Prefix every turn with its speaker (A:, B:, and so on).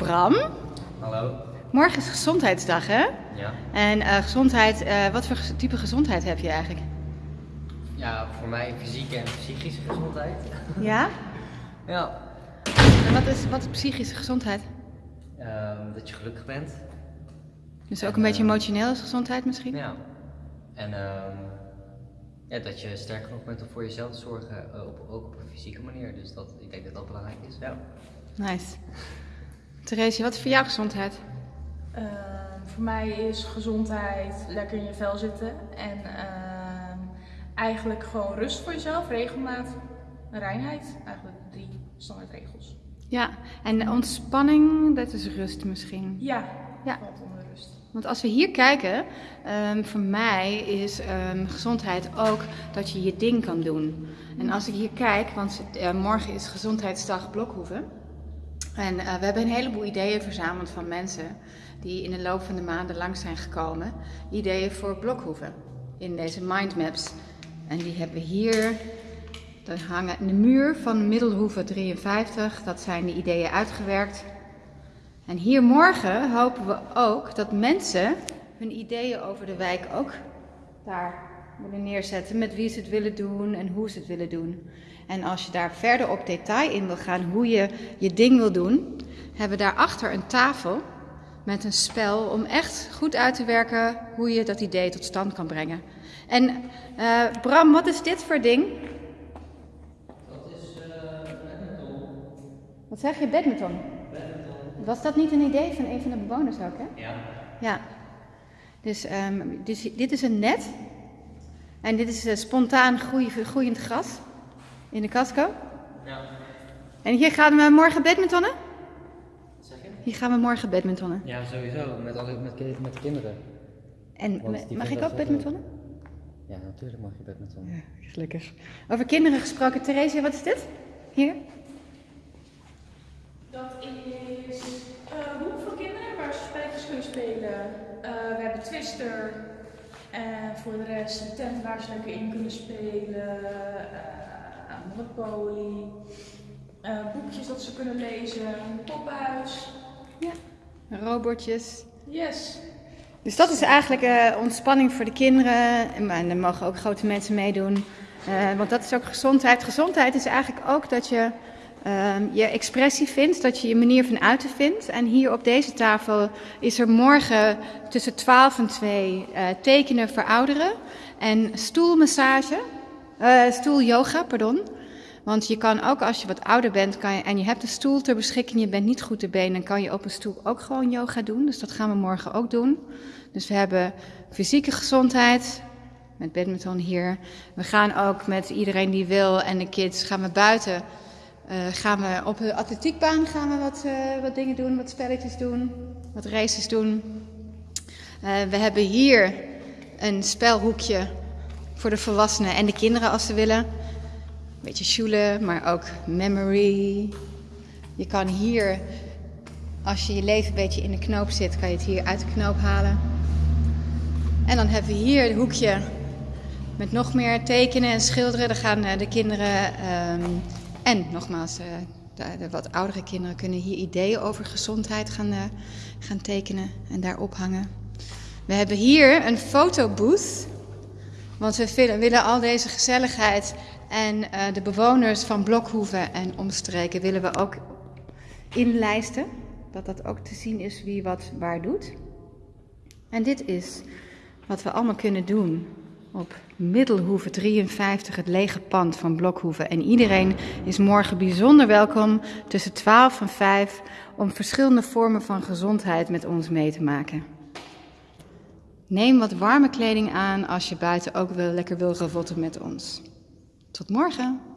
A: Bram,
B: Hallo.
A: morgen is gezondheidsdag hè?
B: Ja.
A: En eh, gezondheid, eh, wat voor type gezondheid heb je eigenlijk?
B: Ja, voor mij fysieke en psychische gezondheid.
A: Ja?
B: Ja.
A: En wat is, wat is psychische gezondheid?
B: Ehm, dat je gelukkig bent.
A: Dus ook
B: En,
A: een beetje
B: eh,
A: emotioneel is gezondheid misschien?
B: Ja. En ehm, ja, dat je sterk genoeg bent om voor jezelf te zorgen, op, ook op een fysieke manier. Dus dat, ik denk dat dat belangrijk is. Ja.
A: Nice. Therese, wat is voor jou gezondheid?
C: Ehm, voor mij is gezondheid lekker in je vel zitten en ehm, eigenlijk gewoon rust voor jezelf, regelmaat reinheid. Eigenlijk drie standaardregels.
A: Ja, en ontspanning, dat is rust misschien.
C: Ja,
A: Ja.
C: valt onder rust.
A: Want als we hier kijken, ehm, voor mij is gezondheid ook dat je je ding kan doen. En als ik hier kijk, want eh, morgen is Gezondheidsdag Blokhoeven. En eh, we hebben een heleboel ideeën verzameld van mensen die in de loop van de maanden langs zijn gekomen. Ideeën voor Blokhoeven in deze mindmaps. En die hebben we hier. Er hangen in de muur van Middelhoeve 53. Dat zijn de ideeën uitgewerkt. En hier morgen hopen we ook dat mensen hun ideeën over de wijk ook daar willen neerzetten. Met wie ze het willen doen en hoe ze het willen doen. En als je daar verder op detail in wil gaan hoe je je ding wil doen, hebben we daarachter een tafel met een spel om echt goed uit te werken hoe je dat idee tot stand kan brengen. En eh, Bram, wat is dit voor ding?
B: Dat is badminton.
A: Wat zeg je, badminton? Was dat niet een idee van een van de bewoners ook, hè?
B: Ja.
A: Ja. Dus, dus dit is een net. En dit is eh, spontaan groei- groeiend gras in de casco.
B: Ja.
A: En hier gaan we morgen badmintonnen?
B: Wat zeg je?
A: Hier gaan we morgen badmintonnen.
B: Ja, sowieso. Met, alle, met, met de kinderen.
A: En
B: Want
A: mag ik ook badmintonnen?
B: Ja, natuurlijk mag je badminton.
A: Ja, gelukkig. Over kinderen gesproken. Therese, wat is dit? Hier?
C: Dat is een hoek voor kinderen waar ze spelletjes kunnen spelen. Eh, we hebben Twister. En voor de rest een tent waar ze lekker in kunnen spelen. eh, Monopoly. eh, boekjes dat ze kunnen lezen. Een poppenhuis.
A: Robotjes.
C: Yes.
A: Dus dat is eigenlijk eh, ontspanning voor de kinderen. En, maar, dan mogen ook grote mensen meedoen. Want dat is ook gezondheid. Gezondheid is eigenlijk ook dat je ehm, je expressie vindt, dat je je manier van uiten vindt. En hier op deze tafel is er morgen tussen 12 en 2 eh, tekenen voor ouderen. En stoelmassage, eh stoelyoga, pardon. Want je kan ook als je wat ouder bent kan je, en je hebt een stoel ter beschikking, je bent niet goed te been, dan kan je op een stoel ook gewoon yoga doen. Dus dat gaan we morgen ook doen. Dus we hebben fysieke gezondheid met badminton hier. We gaan ook met iedereen die wil en de kids gaan we buiten. Eh, gaan we op de atletiekbaan gaan we wat, eh, wat dingen doen, wat spelletjes doen, wat races doen. Eh, we hebben hier een spelhoekje voor de volwassenen en de kinderen als ze willen. Een beetje sjoelen, maar ook memory. Je kan hier, als je je leven een beetje in de knoop zit, kan je het hier uit de knoop halen. En dan hebben we hier het hoekje met nog meer tekenen en schilderen. Daar gaan de kinderen ehm, en nogmaals, eh, de, wat oudere kinderen kunnen hier ideeën over gezondheid gaan, eh, gaan tekenen en daar ophangen. We hebben hier een fotobooth. Want we willen, willen al deze gezelligheid en eh, de bewoners van Blokhoeven en omstreken willen we ook inlijsten. Dat dat ook te zien is wie wat waar doet. En dit is wat we allemaal kunnen doen op Middelhoeve 53, het lege pand van Blokhoeven. En iedereen is morgen bijzonder welkom tussen 12 en 5 om verschillende vormen van gezondheid met ons mee te maken. Neem wat warme kleding aan als je buiten ook wel lekker wil ravotten met ons. Tot morgen!